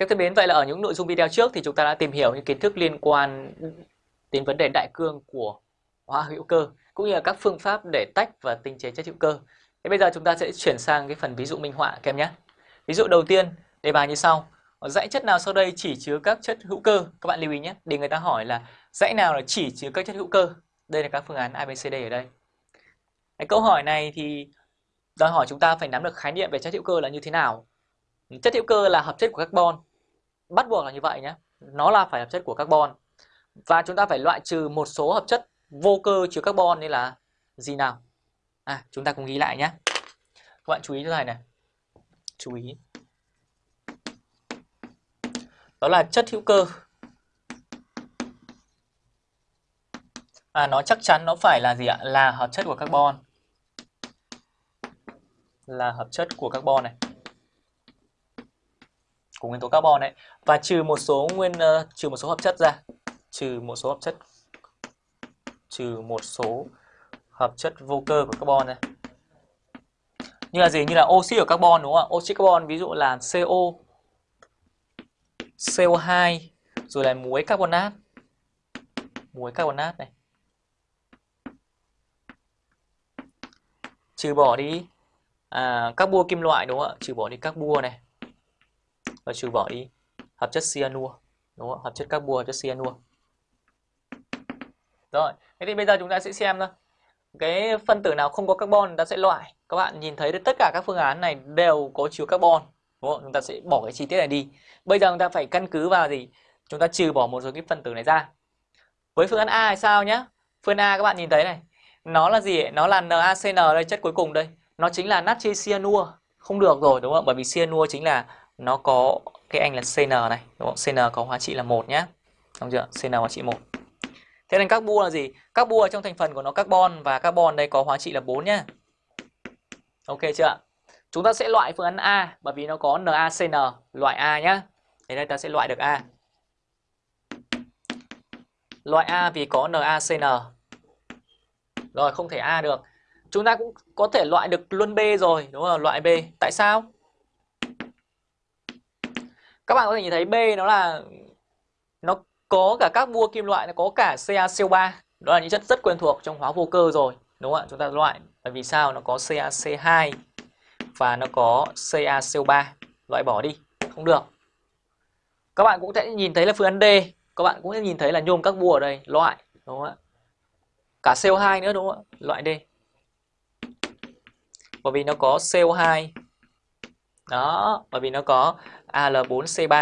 Các thân mến, vậy là ở những nội dung video trước thì chúng ta đã tìm hiểu những kiến thức liên quan đến vấn đề đại cương của hóa hữu cơ cũng như là các phương pháp để tách và tinh chế chất hữu cơ. Thế bây giờ chúng ta sẽ chuyển sang cái phần ví dụ minh họa các em nhé. Ví dụ đầu tiên, đề bài như sau. Dãy chất nào sau đây chỉ chứa các chất hữu cơ? Các bạn lưu ý nhé. Để người ta hỏi là dãy nào là chỉ chứa các chất hữu cơ? Đây là các phương án ABCD ở đây. Cái câu hỏi này thì đòi hỏi chúng ta phải nắm được khái niệm về chất hữu cơ là như thế nào. Chất hữu cơ là hợp chất của carbon bắt buộc là như vậy nhé nó là phải hợp chất của carbon. Và chúng ta phải loại trừ một số hợp chất vô cơ chứa carbon như là gì nào? À chúng ta cùng ghi lại nhé các bạn chú ý cho này này. Chú ý. Đó là chất hữu cơ. À nó chắc chắn nó phải là gì ạ? Là hợp chất của carbon. Là hợp chất của carbon này của nguyên tố carbon đấy và trừ một số nguyên uh, trừ một số hợp chất ra. Trừ một số hợp chất trừ một số hợp chất vô cơ của carbon này như là gì? Như là oxy của carbon đúng không ạ? Oxy carbon ví dụ là CO CO2 rồi là muối carbonat muối carbonat này. Trừ bỏ đi à, các bua kim loại đúng không ạ? Trừ bỏ đi các bua này và trừ bỏ đi hợp chất cyanua đúng không? hợp chất carbua hợp chất cyanua rồi, thế thì bây giờ chúng ta sẽ xem thôi. Cái phân tử nào không có carbon ta sẽ loại. Các bạn nhìn thấy tất cả các phương án này đều có chứa carbon, đúng không? chúng ta sẽ bỏ cái chi tiết này đi. Bây giờ chúng ta phải căn cứ vào gì? Chúng ta trừ bỏ một số cái phân tử này ra. Với phương án A thì sao nhá? phương A các bạn nhìn thấy này. Nó là gì nó là NaCN đây, chất cuối cùng đây. Nó chính là natri cyanua không được rồi, đúng không bởi vì cyanua chính là nó có cái anh là CN này, đúng không? CN có hóa trị là một nhé Đúng chưa? CN hóa trị một Thế nên các bua là gì? Các bua trong thành phần của nó carbon và carbon đây có hóa trị là 4 nhá. Ok chưa Chúng ta sẽ loại phương án A bởi vì nó có NaCN loại A nhá. Thế đây ta sẽ loại được A Loại A vì có NaCN Rồi, không thể A được Chúng ta cũng có thể loại được luôn B rồi, Đúng không? Loại B Tại sao? Các bạn có thể nhìn thấy B nó là, nó có cả các bua kim loại, nó có cả CaCO3 đó là những chất rất quen thuộc trong hóa vô cơ rồi, đúng không ạ? Chúng ta loại bởi vì sao? Nó có CaC2 và nó có CaCO3 loại bỏ đi, không được. Các bạn cũng sẽ nhìn thấy là phương án D. Các bạn cũng sẽ nhìn thấy là nhôm các bua ở đây, loại, đúng không ạ? Cả CO2 nữa, đúng không ạ? Loại D. Bởi vì nó có CO2 đó, bởi vì nó có Al4C3